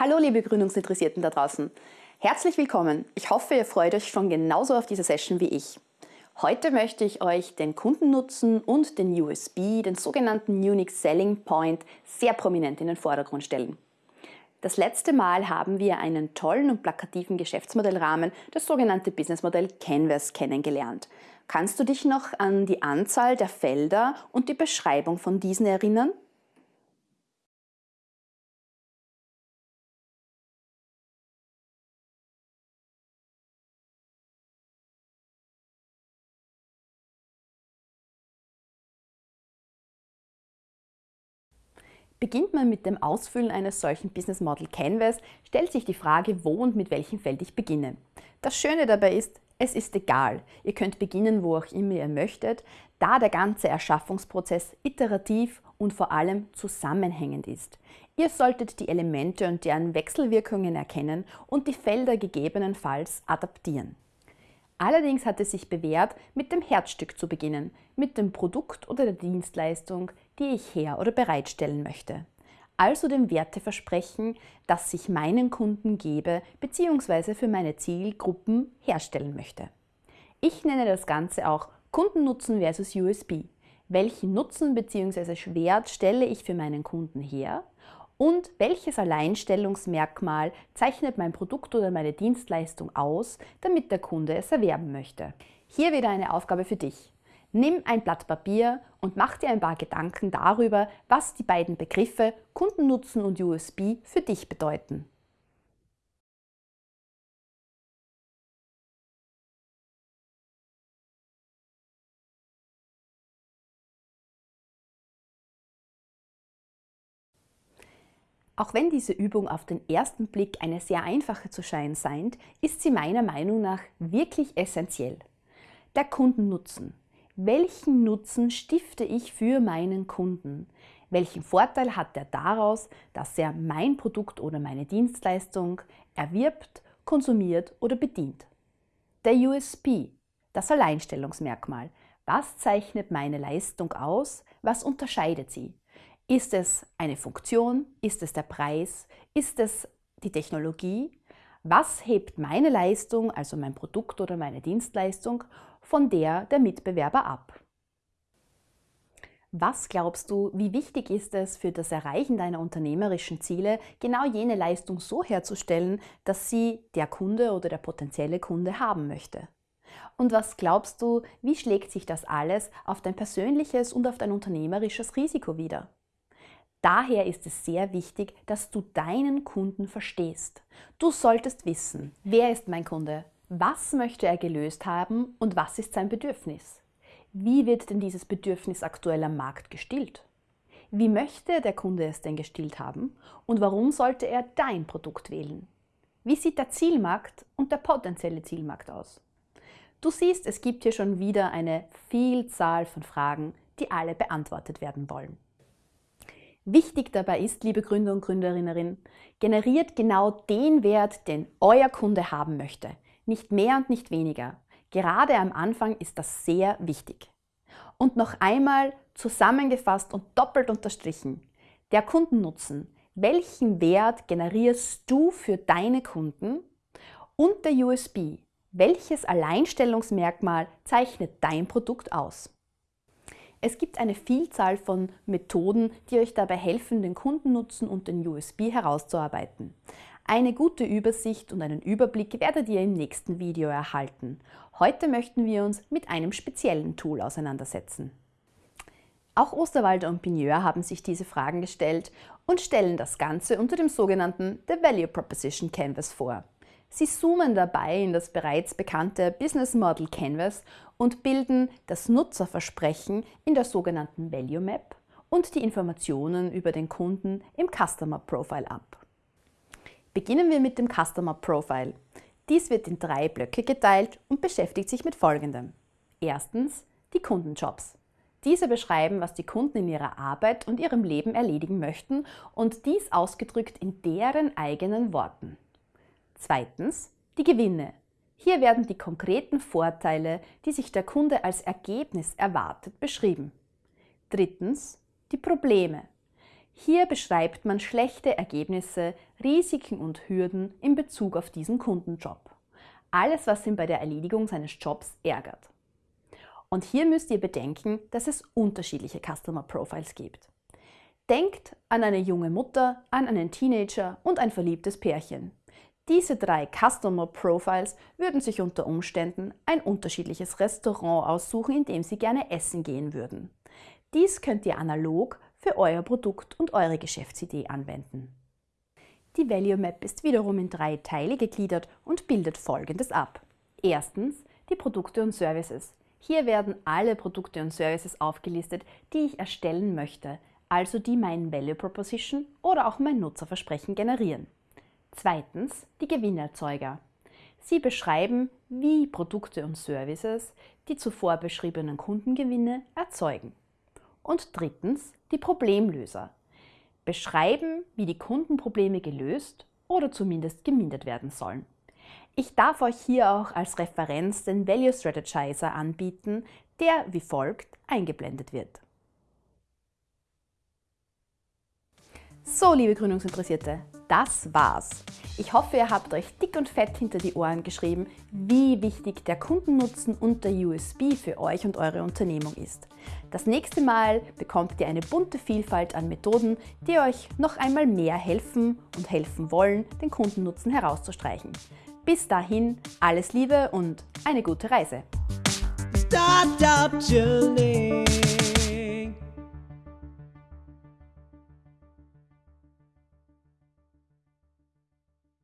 Hallo liebe Gründungsinteressierten da draußen. Herzlich willkommen. Ich hoffe, ihr freut euch schon genauso auf diese Session wie ich. Heute möchte ich euch den Kundennutzen und den USP, den sogenannten Unique Selling Point, sehr prominent in den Vordergrund stellen. Das letzte Mal haben wir einen tollen und plakativen Geschäftsmodellrahmen, das sogenannte Businessmodell Canvas, kennengelernt. Kannst du dich noch an die Anzahl der Felder und die Beschreibung von diesen erinnern? Beginnt man mit dem Ausfüllen eines solchen Business Model Canvas, stellt sich die Frage, wo und mit welchem Feld ich beginne. Das Schöne dabei ist, es ist egal. Ihr könnt beginnen, wo auch immer ihr möchtet, da der ganze Erschaffungsprozess iterativ und vor allem zusammenhängend ist. Ihr solltet die Elemente und deren Wechselwirkungen erkennen und die Felder gegebenenfalls adaptieren. Allerdings hat es sich bewährt, mit dem Herzstück zu beginnen, mit dem Produkt oder der Dienstleistung, die ich her- oder bereitstellen möchte. Also dem Werteversprechen, das ich meinen Kunden gebe bzw. für meine Zielgruppen herstellen möchte. Ich nenne das Ganze auch Kundennutzen versus USB. Welchen Nutzen bzw. Wert stelle ich für meinen Kunden her und welches Alleinstellungsmerkmal zeichnet mein Produkt oder meine Dienstleistung aus, damit der Kunde es erwerben möchte? Hier wieder eine Aufgabe für dich. Nimm ein Blatt Papier und mach dir ein paar Gedanken darüber, was die beiden Begriffe Kundennutzen und USB für dich bedeuten. Auch wenn diese Übung auf den ersten Blick eine sehr einfache zu scheinen scheint, ist sie meiner Meinung nach wirklich essentiell. Der Kundennutzen. Welchen Nutzen stifte ich für meinen Kunden? Welchen Vorteil hat er daraus, dass er mein Produkt oder meine Dienstleistung erwirbt, konsumiert oder bedient? Der USP, das Alleinstellungsmerkmal. Was zeichnet meine Leistung aus? Was unterscheidet sie? Ist es eine Funktion? Ist es der Preis? Ist es die Technologie? Was hebt meine Leistung, also mein Produkt oder meine Dienstleistung, von der der Mitbewerber ab? Was glaubst du, wie wichtig ist es für das Erreichen deiner unternehmerischen Ziele, genau jene Leistung so herzustellen, dass sie der Kunde oder der potenzielle Kunde haben möchte? Und was glaubst du, wie schlägt sich das alles auf dein persönliches und auf dein unternehmerisches Risiko wider? Daher ist es sehr wichtig, dass du deinen Kunden verstehst. Du solltest wissen, wer ist mein Kunde, was möchte er gelöst haben und was ist sein Bedürfnis. Wie wird denn dieses Bedürfnis aktuell am Markt gestillt? Wie möchte der Kunde es denn gestillt haben und warum sollte er dein Produkt wählen? Wie sieht der Zielmarkt und der potenzielle Zielmarkt aus? Du siehst, es gibt hier schon wieder eine Vielzahl von Fragen, die alle beantwortet werden wollen. Wichtig dabei ist, liebe Gründer und Gründerinnen, generiert genau den Wert, den euer Kunde haben möchte. Nicht mehr und nicht weniger. Gerade am Anfang ist das sehr wichtig. Und noch einmal zusammengefasst und doppelt unterstrichen. Der Kundennutzen. Welchen Wert generierst du für deine Kunden? Und der USB. Welches Alleinstellungsmerkmal zeichnet dein Produkt aus? Es gibt eine Vielzahl von Methoden, die euch dabei helfen, den Kundennutzen und den USB herauszuarbeiten. Eine gute Übersicht und einen Überblick werdet ihr im nächsten Video erhalten. Heute möchten wir uns mit einem speziellen Tool auseinandersetzen. Auch Osterwalder und Pigneur haben sich diese Fragen gestellt und stellen das Ganze unter dem sogenannten The Value Proposition Canvas vor. Sie zoomen dabei in das bereits bekannte Business Model Canvas und bilden das Nutzerversprechen in der sogenannten Value Map und die Informationen über den Kunden im Customer Profile ab. Beginnen wir mit dem Customer Profile. Dies wird in drei Blöcke geteilt und beschäftigt sich mit folgendem. Erstens die Kundenjobs. Diese beschreiben, was die Kunden in ihrer Arbeit und ihrem Leben erledigen möchten und dies ausgedrückt in deren eigenen Worten. Zweitens die Gewinne. Hier werden die konkreten Vorteile, die sich der Kunde als Ergebnis erwartet, beschrieben. Drittens die Probleme. Hier beschreibt man schlechte Ergebnisse, Risiken und Hürden in Bezug auf diesen Kundenjob. Alles, was ihn bei der Erledigung seines Jobs ärgert. Und hier müsst ihr bedenken, dass es unterschiedliche Customer Profiles gibt. Denkt an eine junge Mutter, an einen Teenager und ein verliebtes Pärchen. Diese drei Customer Profiles würden sich unter Umständen ein unterschiedliches Restaurant aussuchen, in dem sie gerne essen gehen würden. Dies könnt ihr analog für euer Produkt und eure Geschäftsidee anwenden. Die Value Map ist wiederum in drei Teile gegliedert und bildet folgendes ab. Erstens die Produkte und Services. Hier werden alle Produkte und Services aufgelistet, die ich erstellen möchte, also die mein Value Proposition oder auch mein Nutzerversprechen generieren. Zweitens die Gewinnerzeuger. Sie beschreiben, wie Produkte und Services die zuvor beschriebenen Kundengewinne erzeugen. Und drittens die Problemlöser. Beschreiben, wie die Kundenprobleme gelöst oder zumindest gemindert werden sollen. Ich darf euch hier auch als Referenz den Value Strategizer anbieten, der wie folgt eingeblendet wird. So, liebe Gründungsinteressierte, das war's. Ich hoffe, ihr habt euch dick und fett hinter die Ohren geschrieben, wie wichtig der Kundennutzen und der USB für euch und eure Unternehmung ist. Das nächste Mal bekommt ihr eine bunte Vielfalt an Methoden, die euch noch einmal mehr helfen und helfen wollen, den Kundennutzen herauszustreichen. Bis dahin, alles Liebe und eine gute Reise. Startup Journey.